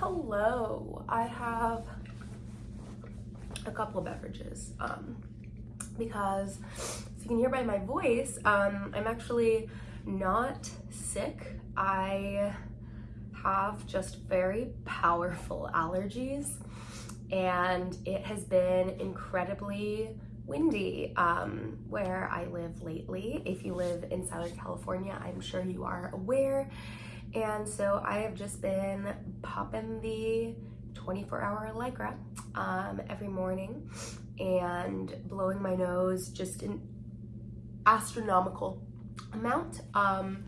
hello. I have a couple of beverages um, because you can hear by my voice, um, I'm actually not sick. I have just very powerful allergies and it has been incredibly windy um, where I live lately. If you live in Southern California, I'm sure you are aware. And so I have just been popping the 24 hour Allegra um, every morning and blowing my nose just an astronomical amount um,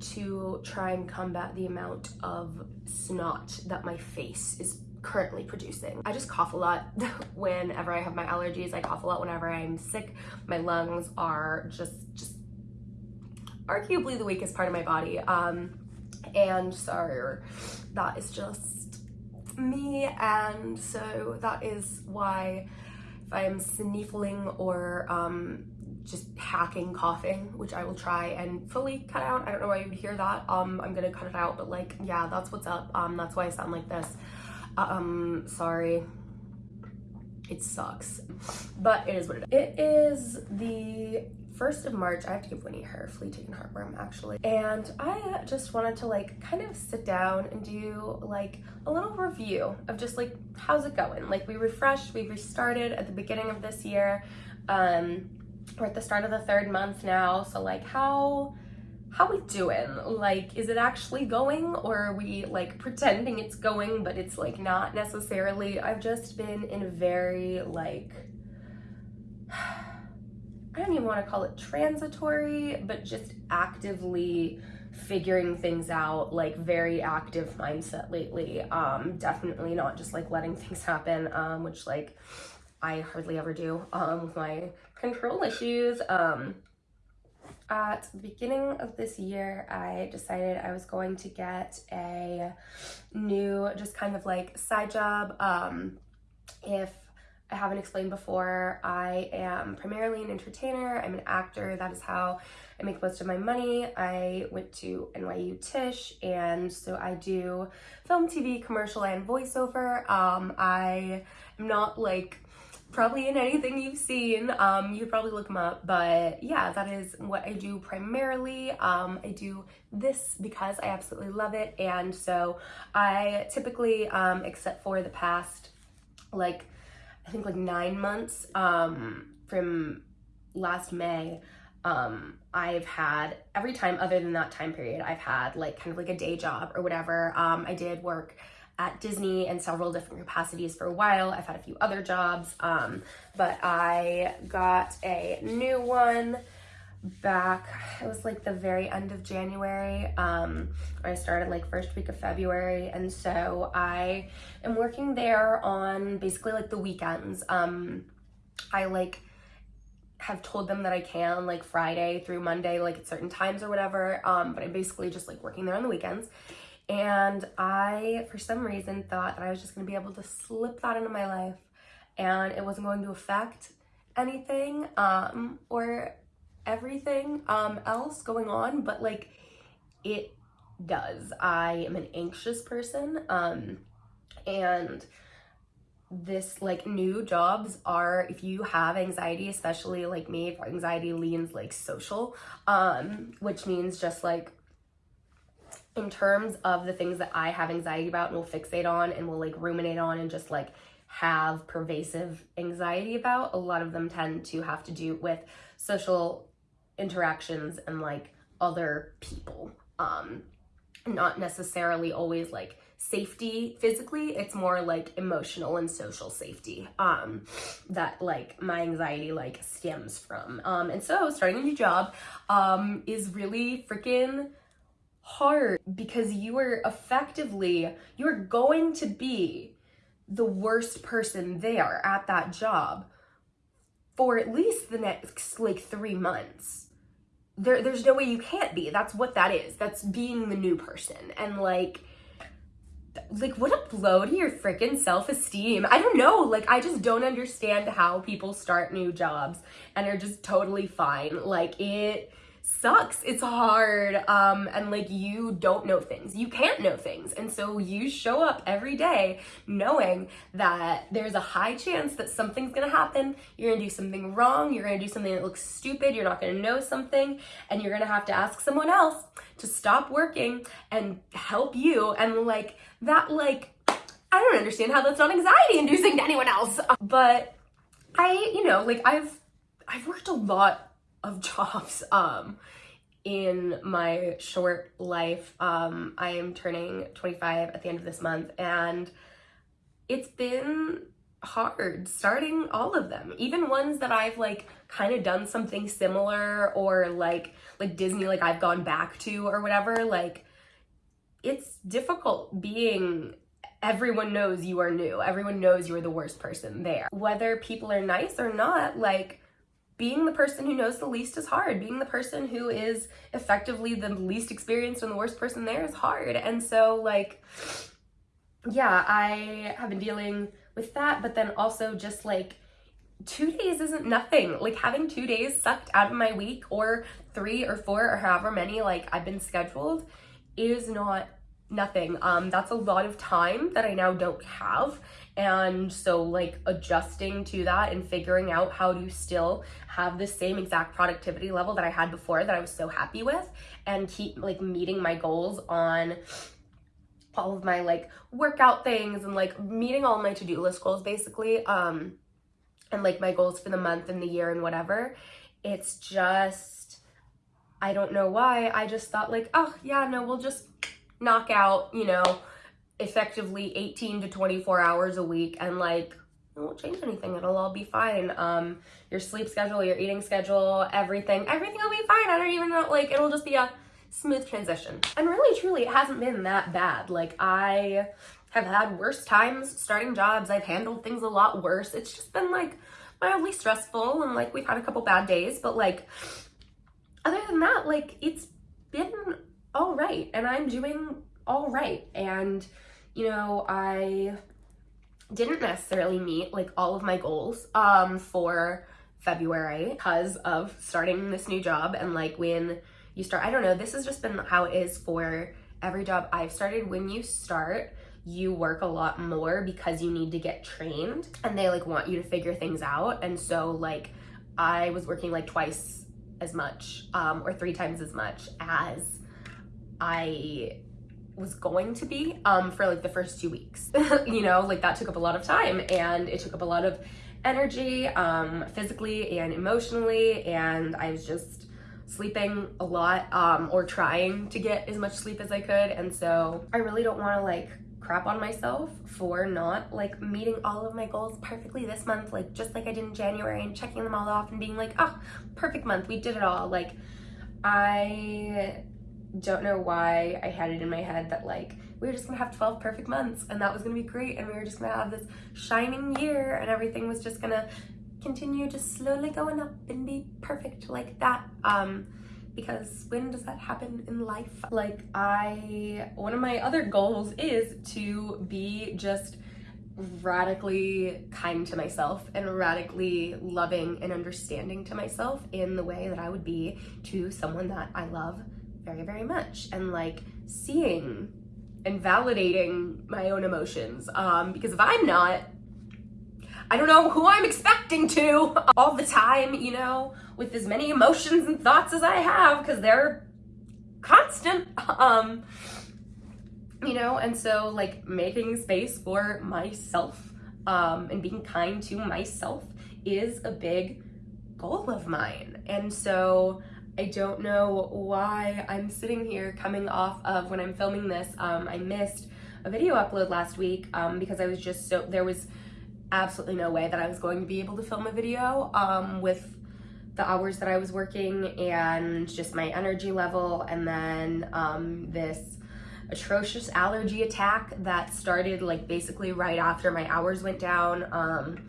to try and combat the amount of snot that my face is currently producing. I just cough a lot whenever I have my allergies. I cough a lot whenever I'm sick. My lungs are just, just arguably the weakest part of my body. Um, and so that is just me. And so that is why if I'm sniffling or um, just hacking coughing, which I will try and fully cut out. I don't know why you would hear that. Um, I'm gonna cut it out, but like, yeah, that's what's up. Um, that's why I sound like this. Um, sorry. It sucks, but it is what it is. It is the 1st of March, I have to give Winnie her flea taken heartworm actually. And I just wanted to like kind of sit down and do like a little review of just like, how's it going? Like we refreshed, we restarted at the beginning of this year. Um, we're at the start of the third month now. So like how, how we doing? Like, is it actually going or are we like pretending it's going, but it's like not necessarily? I've just been in a very like, I don't even want to call it transitory, but just actively figuring things out, like very active mindset lately. Um, definitely not just like letting things happen, um, which like I hardly ever do um, with my control issues. Um, at the beginning of this year, I decided I was going to get a new, just kind of like side job. Um, if I haven't explained before, I am primarily an entertainer. I'm an actor. That is how I make most of my money. I went to NYU Tisch, and so I do film, TV, commercial, and voiceover. Um, I am not like probably in anything you've seen. Um, you probably look them up, but yeah, that is what I do primarily. Um, I do this because I absolutely love it, and so I typically, um, except for the past, like, I think like nine months um, from last May, um, I've had, every time other than that time period, I've had like kind of like a day job or whatever. Um, I did work at Disney in several different capacities for a while. I've had a few other jobs, um, but I got a new one back, it was like the very end of January. Um, I started like first week of February. And so I am working there on basically like the weekends. Um, I like have told them that I can like Friday through Monday, like at certain times or whatever. Um, but I'm basically just like working there on the weekends. And I, for some reason, thought that I was just gonna be able to slip that into my life and it wasn't going to affect anything um, or everything um, else going on, but like it does. I am an anxious person um, and this like new jobs are if you have anxiety especially like me if anxiety leans like social um which means just like in terms of the things that I have anxiety about and will fixate on and will like ruminate on and just like have pervasive anxiety about, a lot of them tend to have to do with social interactions and like other people. Um, not necessarily always like safety physically it's more like emotional and social safety um that like my anxiety like stems from um and so starting a new job um is really freaking hard because you are effectively, you're going to be the worst person there at that job for at least the next like three months. There, there's no way you can't be. That's what that is. That's being the new person. And like, like what a blow to your freaking self-esteem. I don't know. Like, I just don't understand how people start new jobs and are just totally fine. Like, it sucks. It's hard. Um, and like you don't know things. You can't know things. And so you show up every day knowing that there's a high chance that something's gonna happen. You're gonna do something wrong. You're gonna do something that looks stupid. You're not gonna know something. And you're gonna have to ask someone else to stop working and help you. And like that, like, I don't understand how that's not anxiety inducing to anyone else. But I, you know, like I've I've worked a lot of jobs um in my short life. Um I am turning 25 at the end of this month and it's been hard starting all of them. Even ones that I've like kind of done something similar or like like Disney like I've gone back to or whatever, like it's difficult being everyone knows you are new. Everyone knows you're the worst person there. Whether people are nice or not, like being the person who knows the least is hard. Being the person who is effectively the least experienced and the worst person there is hard. And so like, yeah, I have been dealing with that, but then also just like, two days isn't nothing. Like having two days sucked out of my week or three or four or however many like I've been scheduled is not nothing. Um, that's a lot of time that I now don't have. And so like adjusting to that and figuring out how to still have the same exact productivity level that I had before that I was so happy with and keep like meeting my goals on all of my like workout things and like meeting all my to-do list goals basically um and like my goals for the month and the year and whatever. It's just I don't know why. I just thought like oh yeah no we'll just knock out, you know, effectively 18 to 24 hours a week and like it won't change anything. It'll all be fine. Um, your sleep schedule, your eating schedule, everything, everything will be fine. I don't even know, like, it'll just be a smooth transition. And really, truly, it hasn't been that bad. Like, I have had worse times starting jobs. I've handled things a lot worse. It's just been, like, mildly stressful and, like, we've had a couple bad days. But, like, other than that, like, it's been all right and I'm doing all right. And, you know, I didn't necessarily meet like all of my goals um, for February because of starting this new job. And like when you start, I don't know, this has just been how it is for every job I've started. When you start, you work a lot more because you need to get trained and they like want you to figure things out. And so like I was working like twice as much um, or three times as much as I was going to be um, for like the first two weeks. you know, like that took up a lot of time and it took up a lot of energy um, physically and emotionally. And I was just sleeping a lot um, or trying to get as much sleep as I could. And so I really don't want to like crap on myself for not like meeting all of my goals perfectly this month, like just like I did in January and checking them all off and being like, oh, perfect month, we did it all. Like I don't know why I had it in my head that like we were just gonna have 12 perfect months and that was gonna be great and we were just gonna have this shining year and everything was just gonna continue just slowly going up and be perfect like that um because when does that happen in life? Like I one of my other goals is to be just radically kind to myself and radically loving and understanding to myself in the way that I would be to someone that I love very, very much and like seeing and validating my own emotions. Um, because if I'm not, I don't know who I'm expecting to all the time, you know, with as many emotions and thoughts as I have, because they're constant. Um, you know, and so like making space for myself um, and being kind to myself is a big goal of mine. And so I don't know why I'm sitting here coming off of when I'm filming this. Um, I missed a video upload last week um, because I was just so, there was absolutely no way that I was going to be able to film a video um, with the hours that I was working and just my energy level and then um, this atrocious allergy attack that started like basically right after my hours went down. Um,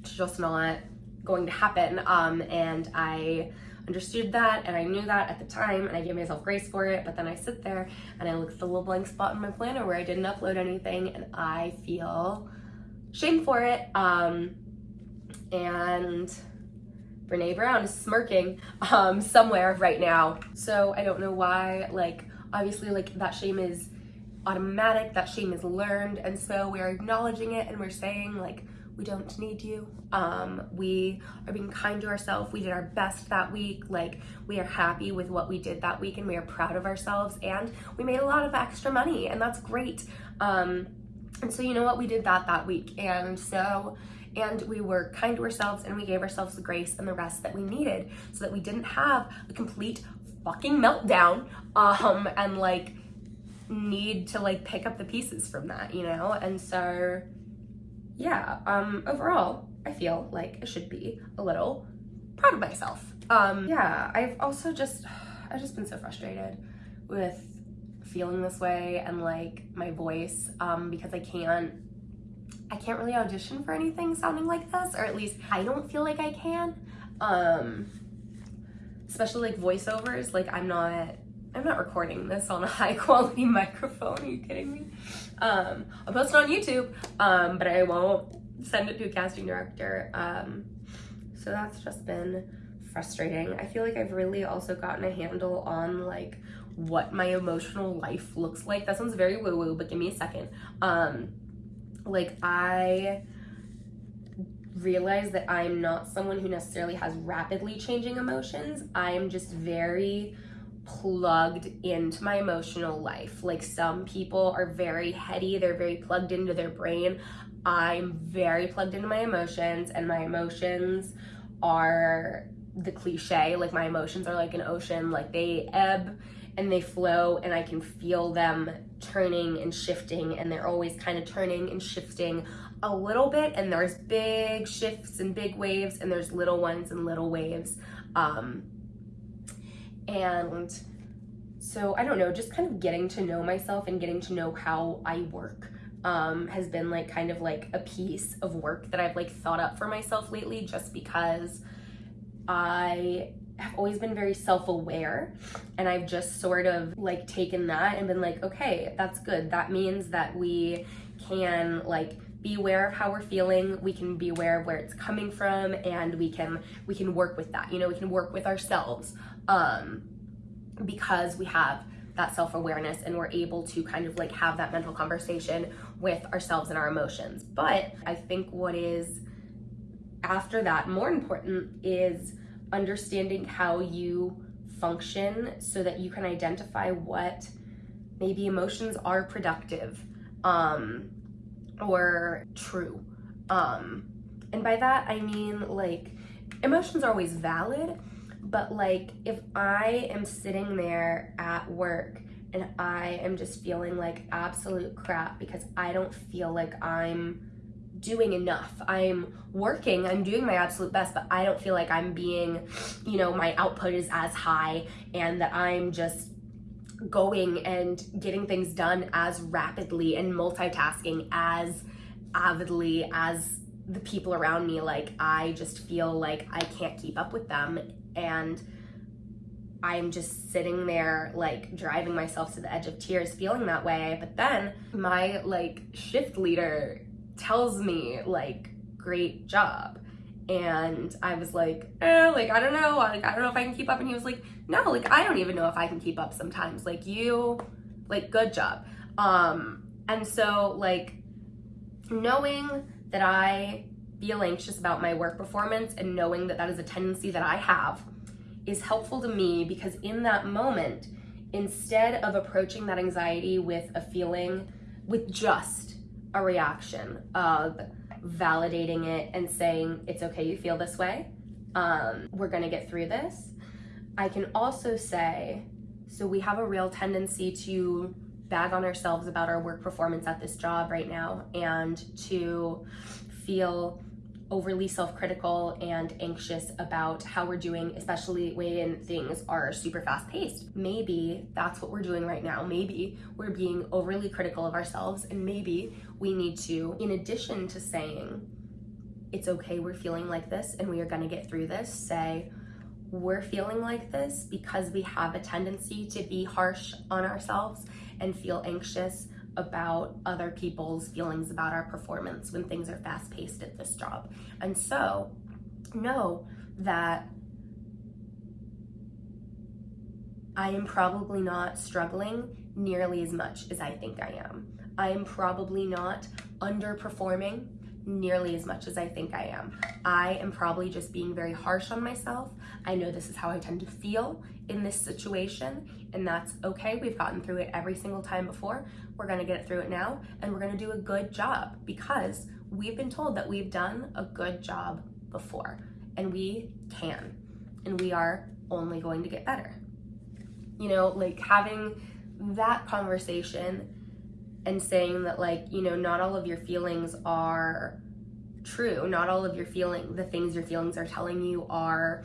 it's just not going to happen um, and I understood that and I knew that at the time and I gave myself grace for it. But then I sit there and I look at the little blank spot in my planner where I didn't upload anything and I feel shame for it. Um, and Brene Brown is smirking um, somewhere right now. So I don't know why, like, obviously, like, that shame is automatic, that shame is learned. And so we're acknowledging it and we're saying, like, we don't need you. Um, we are being kind to ourselves. We did our best that week. Like, we are happy with what we did that week and we are proud of ourselves. And we made a lot of extra money, and that's great. Um, and so, you know what? We did that that week. And so, and we were kind to ourselves and we gave ourselves the grace and the rest that we needed so that we didn't have a complete fucking meltdown um and like need to like pick up the pieces from that you know and so yeah um overall i feel like i should be a little proud of myself um yeah i've also just i've just been so frustrated with feeling this way and like my voice um because i can't I can't really audition for anything sounding like this, or at least I don't feel like I can. Um, especially like voiceovers, like I'm not, I'm not recording this on a high quality microphone. Are you kidding me? Um, I'll post it on YouTube, um, but I won't send it to a casting director. Um, so that's just been frustrating. I feel like I've really also gotten a handle on like what my emotional life looks like. That sounds very woo woo, but give me a second. Um, like I realize that I'm not someone who necessarily has rapidly changing emotions. I'm just very plugged into my emotional life. Like some people are very heady, they're very plugged into their brain. I'm very plugged into my emotions, and my emotions are the cliche. Like my emotions are like an ocean, like they ebb and they flow and I can feel them turning and shifting and they're always kind of turning and shifting a little bit and there's big shifts and big waves and there's little ones and little waves um, and so I don't know just kind of getting to know myself and getting to know how I work um, has been like kind of like a piece of work that I've like thought up for myself lately just because I have always been very self-aware and I've just sort of like taken that and been like, okay, that's good. That means that we can like be aware of how we're feeling. We can be aware of where it's coming from and we can we can work with that. You know we can work with ourselves um because we have that self-awareness and we're able to kind of like have that mental conversation with ourselves and our emotions but i think what is after that more important is understanding how you function so that you can identify what maybe emotions are productive um, or true. Um, and by that, I mean like emotions are always valid, but like if I am sitting there at work and I am just feeling like absolute crap because I don't feel like I'm doing enough. I'm working, I'm doing my absolute best, but I don't feel like I'm being, you know, my output is as high and that I'm just going and getting things done as rapidly and multitasking as avidly as the people around me. Like, I just feel like I can't keep up with them. And I'm just sitting there, like, driving myself to the edge of tears, feeling that way. But then my, like, shift leader tells me like great job and I was like, eh, like I don't know, like I don't know if I can keep up. And he was like, no, like I don't even know if I can keep up sometimes. Like you, like good job. Um, and so like knowing that I feel anxious about my work performance and knowing that that is a tendency that I have is helpful to me because in that moment, instead of approaching that anxiety with a feeling with just a reaction of validating it and saying, it's okay, you feel this way. Um, we're gonna get through this. I can also say, so we have a real tendency to bag on ourselves about our work performance at this job right now and to feel overly self-critical and anxious about how we're doing, especially when things are super fast-paced. Maybe that's what we're doing right now. Maybe we're being overly critical of ourselves and maybe we need to, in addition to saying, it's okay, we're feeling like this and we are gonna get through this, say, we're feeling like this because we have a tendency to be harsh on ourselves and feel anxious about other people's feelings about our performance when things are fast paced at this job. And so know that I am probably not struggling nearly as much as I think I am. I am probably not underperforming nearly as much as I think I am. I am probably just being very harsh on myself. I know this is how I tend to feel in this situation, and that's okay. We've gotten through it every single time before. We're gonna get through it now, and we're gonna do a good job because we've been told that we've done a good job before, and we can, and we are only going to get better you know, like having that conversation and saying that like, you know, not all of your feelings are true. Not all of your feeling, the things your feelings are telling you are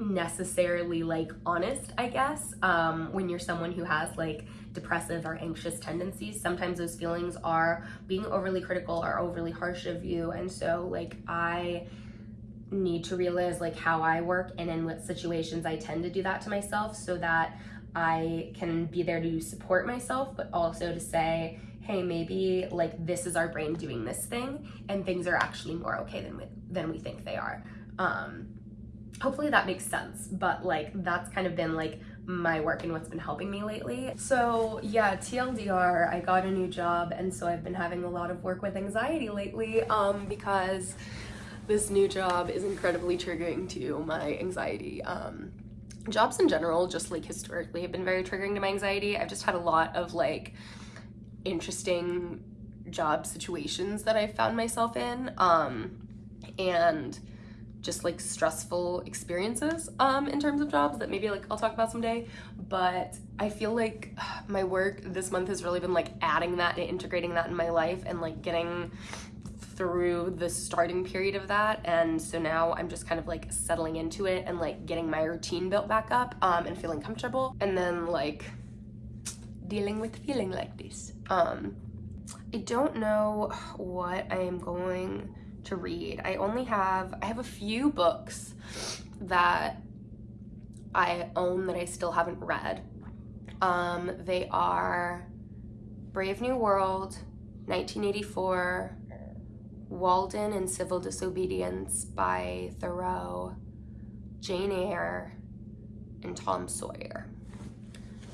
necessarily like honest, I guess. Um, when you're someone who has like depressive or anxious tendencies, sometimes those feelings are being overly critical or overly harsh of you. And so like I need to realize like how I work and in what situations I tend to do that to myself so that I can be there to support myself, but also to say, hey, maybe like this is our brain doing this thing and things are actually more okay than we, than we think they are. Um, hopefully that makes sense, but like that's kind of been like my work and what's been helping me lately. So yeah, TLDR, I got a new job and so I've been having a lot of work with anxiety lately um, because this new job is incredibly triggering to my anxiety. Um, jobs in general, just like historically, have been very triggering to my anxiety. I've just had a lot of like interesting job situations that I've found myself in. Um, and just like stressful experiences um, in terms of jobs that maybe like I'll talk about someday. But I feel like my work this month has really been like adding that and integrating that in my life and like getting through the starting period of that and so now I'm just kind of like settling into it and like getting my routine built back up um, and feeling comfortable and then like dealing with feeling like this. Um, I don't know what I am going to read. I only have, I have a few books that I own that I still haven't read. Um, they are Brave New World, 1984, Walden and Civil Disobedience by Thoreau, Jane Eyre, and Tom Sawyer.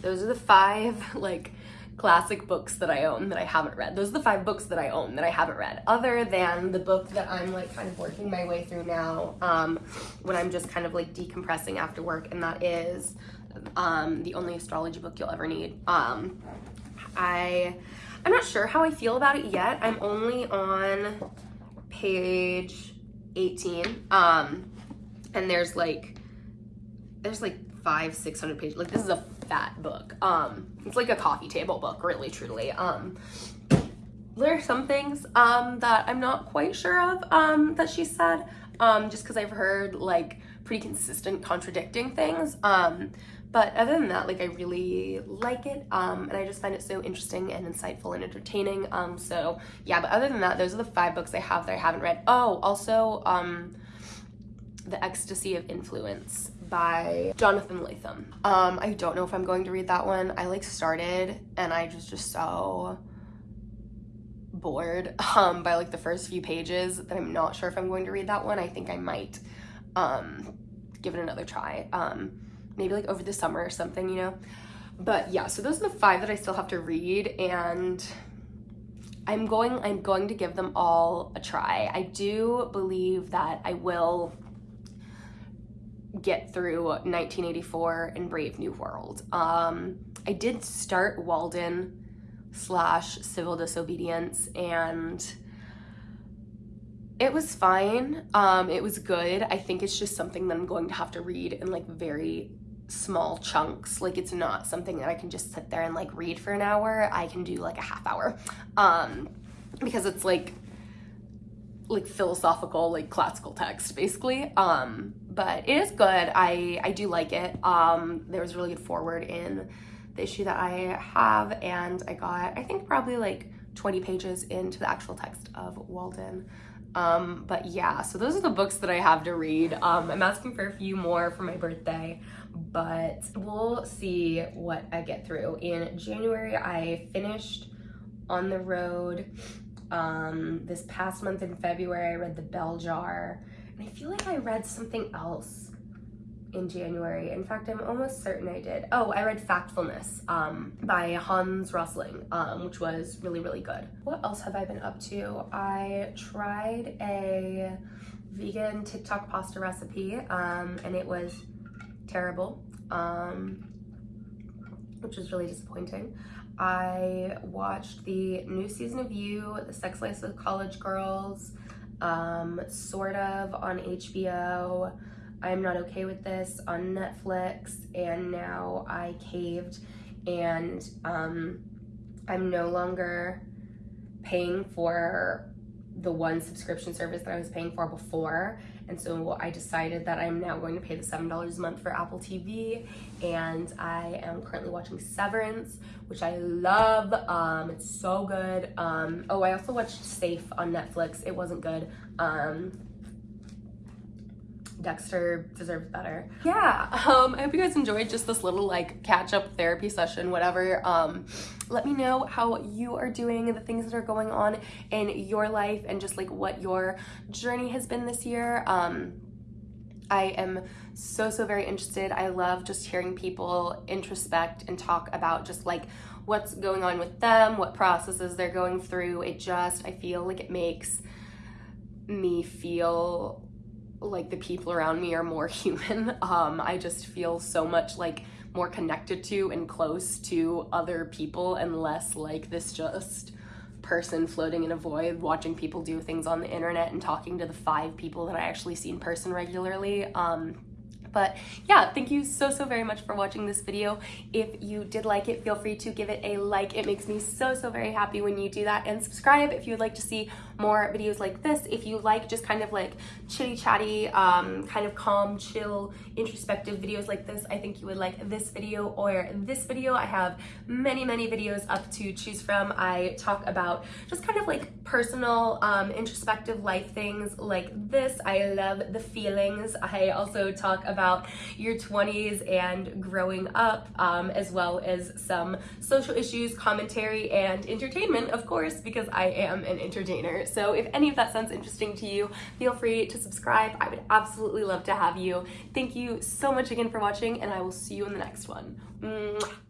Those are the five like classic books that I own that I haven't read. Those are the five books that I own that I haven't read, other than the book that I'm like kind of working my way through now um, when I'm just kind of like decompressing after work, and that is um, the only astrology book you'll ever need. Um, I, I'm not sure how I feel about it yet. I'm only on page 18. Um, and there's like, there's like five, 600 pages. Like this is a fat book. Um, it's like a coffee table book, really, truly. Um, there are some things um, that I'm not quite sure of um, that she said, um, just because I've heard like pretty consistent contradicting things. Um, but other than that, like I really like it um, and I just find it so interesting and insightful and entertaining. Um, so yeah, but other than that, those are the five books I have that I haven't read. Oh, also um, The Ecstasy of Influence by Jonathan Lethem. Um, I don't know if I'm going to read that one. I like started and I just just so bored um, by like the first few pages that I'm not sure if I'm going to read that one. I think I might um, give it another try. Um, maybe like over the summer or something, you know? But yeah, so those are the five that I still have to read and I'm going I'm going to give them all a try. I do believe that I will get through 1984 and Brave New World. Um, I did start Walden slash Civil Disobedience and it was fine. Um, it was good. I think it's just something that I'm going to have to read in like very small chunks. Like it's not something that I can just sit there and like read for an hour. I can do like a half hour. Um, because it's like like philosophical like classical text basically um but it is good i i do like it um there was really good foreword in the issue that i have and i got i think probably like 20 pages into the actual text of walden um but yeah so those are the books that i have to read um i'm asking for a few more for my birthday but we'll see what I get through. In January, I finished On the Road. Um, this past month in February, I read The Bell Jar. And I feel like I read something else in January. In fact, I'm almost certain I did. Oh, I read Factfulness um, by Hans Rosling, um, which was really, really good. What else have I been up to? I tried a vegan TikTok pasta recipe um, and it was terrible, um, which was really disappointing. I watched the new season of You, The Sex Life of College Girls, um, sort of on HBO. I'm Not Okay With This on Netflix, and now I caved and um, I'm no longer paying for the one subscription service that I was paying for before. And so I decided that I'm now going to pay the $7 a month for Apple TV. And I am currently watching Severance, which I love. Um, it's so good. Um, oh, I also watched Safe on Netflix. It wasn't good. Um, Dexter deserves better. Yeah, um, I hope you guys enjoyed just this little like catch up therapy session, whatever. Um, let me know how you are doing, the things that are going on in your life and just like what your journey has been this year. Um, I am so, so very interested. I love just hearing people introspect and talk about just like what's going on with them, what processes they're going through. It just, I feel like it makes me feel like the people around me are more human. Um, I just feel so much like more connected to and close to other people and less like this just person floating in a void watching people do things on the internet and talking to the five people that I actually see in person regularly. Um, but yeah, thank you so, so very much for watching this video. If you did like it, feel free to give it a like. It makes me so, so very happy when you do that. And subscribe if you would like to see more videos like this. If you like just kind of like chitty chatty, um, kind of calm, chill, introspective videos like this, I think you would like this video or this video. I have many, many videos up to choose from. I talk about just kind of like personal, um, introspective life things like this. I love the feelings. I also talk about about your 20s and growing up, um, as well as some social issues, commentary, and entertainment, of course, because I am an entertainer. So if any of that sounds interesting to you, feel free to subscribe. I would absolutely love to have you. Thank you so much again for watching, and I will see you in the next one. Mwah.